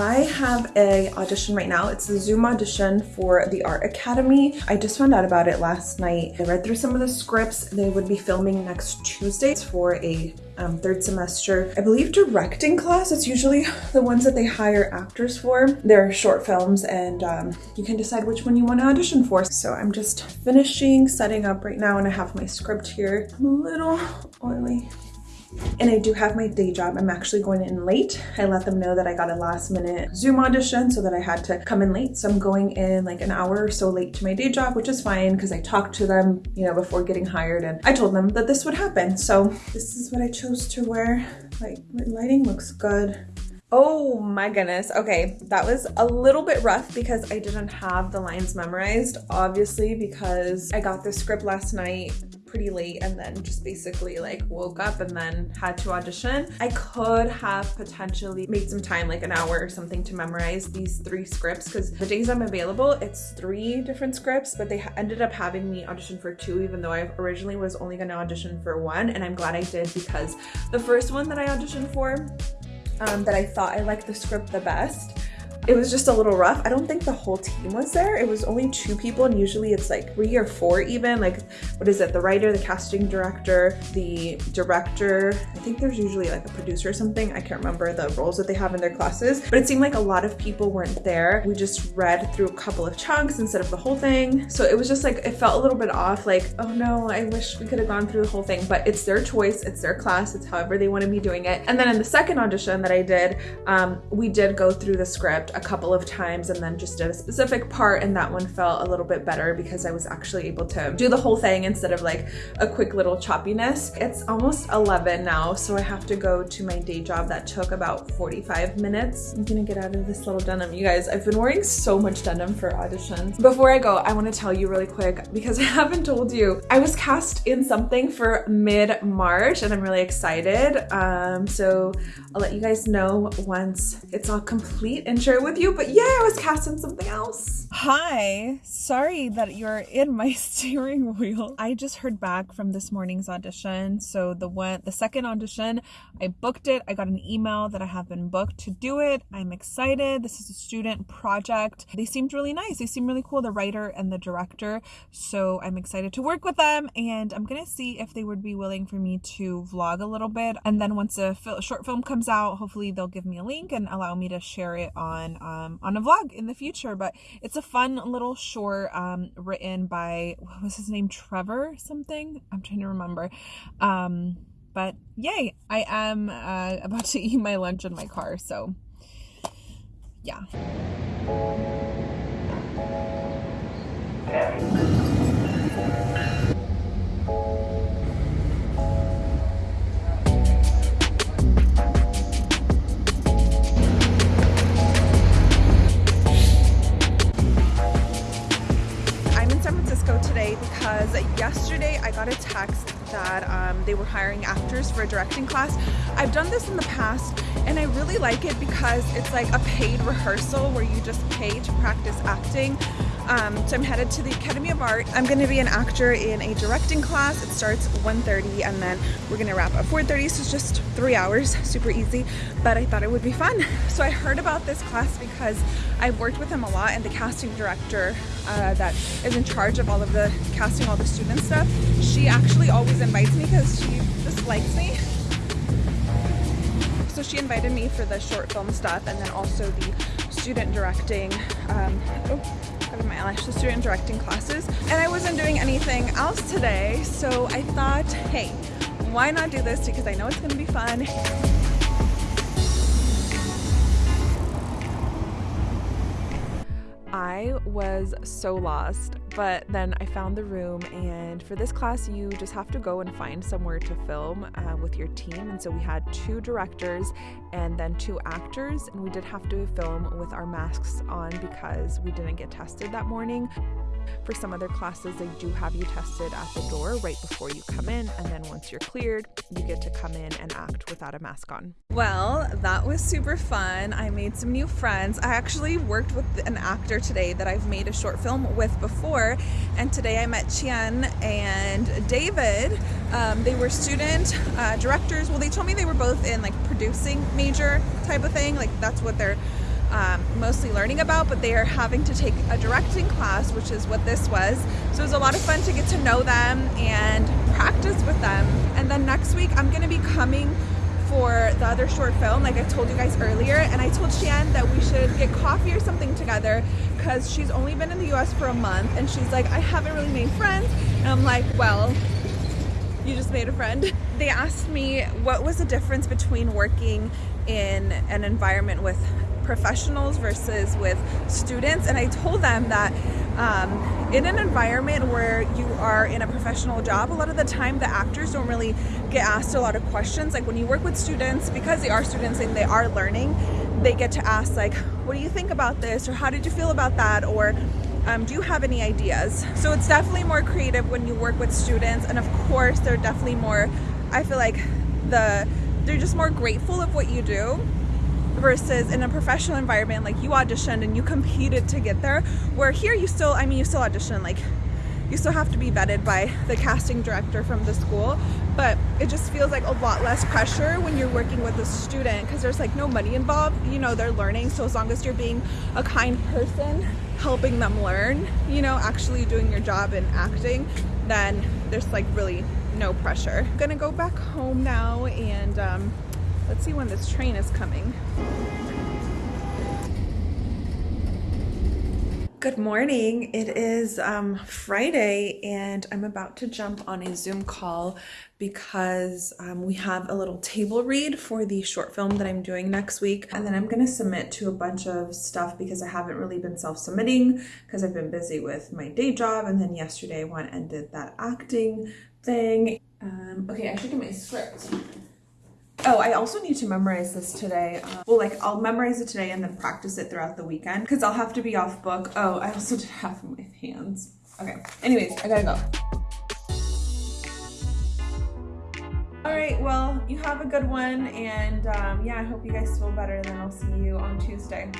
I have a audition right now. It's the Zoom audition for the Art Academy. I just found out about it last night. I read through some of the scripts. They would be filming next Tuesday for a um, third semester, I believe directing class. It's usually the ones that they hire actors for. They're short films and um, you can decide which one you want to audition for. So I'm just finishing setting up right now and I have my script here. I'm a little oily and I do have my day job. I'm actually going in late. I let them know that I got a last minute Zoom audition so that I had to come in late. So I'm going in like an hour or so late to my day job, which is fine because I talked to them, you know, before getting hired and I told them that this would happen. So this is what I chose to wear. Like my lighting looks good. Oh my goodness. Okay, that was a little bit rough because I didn't have the lines memorized, obviously, because I got the script last night pretty late and then just basically like woke up and then had to audition. I could have potentially made some time, like an hour or something to memorize these three scripts because the days I'm available, it's three different scripts, but they ended up having me audition for two, even though I originally was only gonna audition for one. And I'm glad I did because the first one that I auditioned for, um, that I thought I liked the script the best, it was just a little rough. I don't think the whole team was there. It was only two people and usually it's like three or four even. Like, what is it? The writer, the casting director, the director. I think there's usually like a producer or something. I can't remember the roles that they have in their classes, but it seemed like a lot of people weren't there. We just read through a couple of chunks instead of the whole thing. So it was just like, it felt a little bit off. Like, oh no, I wish we could have gone through the whole thing, but it's their choice. It's their class. It's however they want to be doing it. And then in the second audition that I did, um, we did go through the script a couple of times and then just did a specific part and that one felt a little bit better because I was actually able to do the whole thing instead of like a quick little choppiness. It's almost 11 now so I have to go to my day job that took about 45 minutes. I'm gonna get out of this little denim. You guys, I've been wearing so much denim for auditions. Before I go, I wanna tell you really quick because I haven't told you, I was cast in something for mid-March and I'm really excited. Um, so I'll let you guys know once it's all complete and share it with you. But yeah, I was casting something else. Hi, sorry that you're in my steering wheel. I just heard back from this morning's audition. So the one, the second audition, I booked it. I got an email that I have been booked to do it. I'm excited. This is a student project. They seemed really nice. They seem really cool, the writer and the director. So I'm excited to work with them and I'm gonna see if they would be willing for me to vlog a little bit. And then once a short film comes out, hopefully they'll give me a link and allow me to share it on um, on a vlog in the future. But it's a fun little short um, written by, what was his name? Trevor something? I'm trying to remember. Um, but yay, I am uh, about to eat my lunch in my car. So yeah. today um, they were hiring actors for a directing class. I've done this in the past and I really like it because it's like a paid rehearsal where you just pay to practice acting. Um, so I'm headed to the Academy of Art. I'm going to be an actor in a directing class. It starts 1.30 and then we're going to wrap at 4.30 so it's just three hours, super easy. But I thought it would be fun. So I heard about this class because I've worked with him a lot and the casting director uh, that is in charge of all of the casting all the student stuff, she actually always invites me because she just likes me. So she invited me for the short film stuff and then also the student directing, um, oh, out of my eyelash, the student directing classes. And I wasn't doing anything else today, so I thought, hey, why not do this because I know it's gonna be fun. I was so lost, but then I found the room, and for this class, you just have to go and find somewhere to film uh, with your team. And so we had two directors and then two actors, and we did have to film with our masks on because we didn't get tested that morning. For some other classes, they do have you tested at the door right before you come in, and then once you're cleared, you get to come in and act without a mask on. Well, that was super fun. I made some new friends. I actually worked with an actor today that I've made a short film with before, and today I met Chien and David. Um, they were student uh, directors. Well, they told me they were both in like producing major type of thing, like that's what they're um, mostly learning about, but they are having to take a directing class, which is what this was. So it was a lot of fun to get to know them and practice with them. And then next week, I'm going to be coming for the other short film, like I told you guys earlier. And I told Shan that we should get coffee or something together because she's only been in the US for a month. And she's like, I haven't really made friends. And I'm like, well, you just made a friend. They asked me what was the difference between working in an environment with professionals versus with students and I told them that um, in an environment where you are in a professional job a lot of the time the actors don't really get asked a lot of questions. Like when you work with students because they are students and they are learning they get to ask like what do you think about this? Or how did you feel about that? Or um, do you have any ideas? So it's definitely more creative when you work with students and of course they're definitely more I feel like the they're just more grateful of what you do versus in a professional environment like you auditioned and you competed to get there where here you still I mean you still audition like you still have to be vetted by the casting director from the school but it just feels like a lot less pressure when you're working with a student because there's like no money involved you know they're learning so as long as you're being a kind person helping them learn you know actually doing your job and acting then there's like really no pressure. I'm gonna go back home now and um, let's see when this train is coming Good morning. It is um, Friday and I'm about to jump on a Zoom call because um, we have a little table read for the short film that I'm doing next week. And then I'm going to submit to a bunch of stuff because I haven't really been self-submitting because I've been busy with my day job. And then yesterday I went and did that acting thing. Um, okay, I should get my script. Oh, I also need to memorize this today. Uh, well, like I'll memorize it today and then practice it throughout the weekend because I'll have to be off book. Oh, I also did half of my hands. Okay. Anyways, I gotta go. All right, well, you have a good one. And um, yeah, I hope you guys feel better. Then I'll see you on Tuesday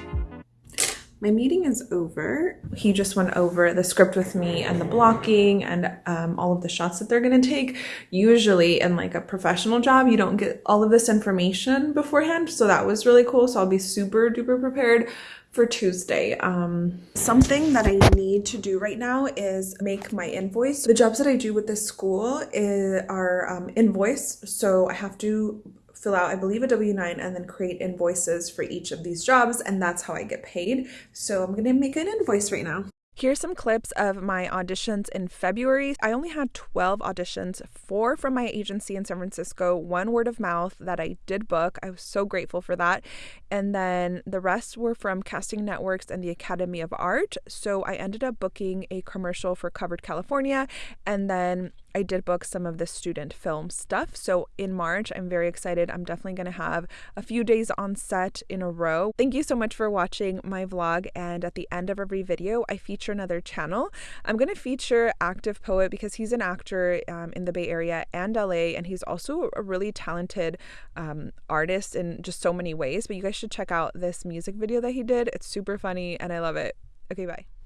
my meeting is over. He just went over the script with me and the blocking and um, all of the shots that they're going to take. Usually in like a professional job, you don't get all of this information beforehand. So that was really cool. So I'll be super duper prepared for Tuesday. Um, something that I need to do right now is make my invoice. The jobs that I do with this school is, are um, invoice. So I have to fill out, I believe, a W-9 and then create invoices for each of these jobs. And that's how I get paid. So I'm going to make an invoice right now. Here's some clips of my auditions in February. I only had 12 auditions, four from my agency in San Francisco, one word of mouth that I did book. I was so grateful for that. And then the rest were from casting networks and the Academy of Art. So I ended up booking a commercial for Covered California and then I did book some of the student film stuff. So in March, I'm very excited. I'm definitely going to have a few days on set in a row. Thank you so much for watching my vlog. And at the end of every video, I feature another channel. I'm going to feature Active Poet because he's an actor um, in the Bay Area and LA, and he's also a really talented um, artist in just so many ways. But you guys should check out this music video that he did. It's super funny and I love it. Okay, bye.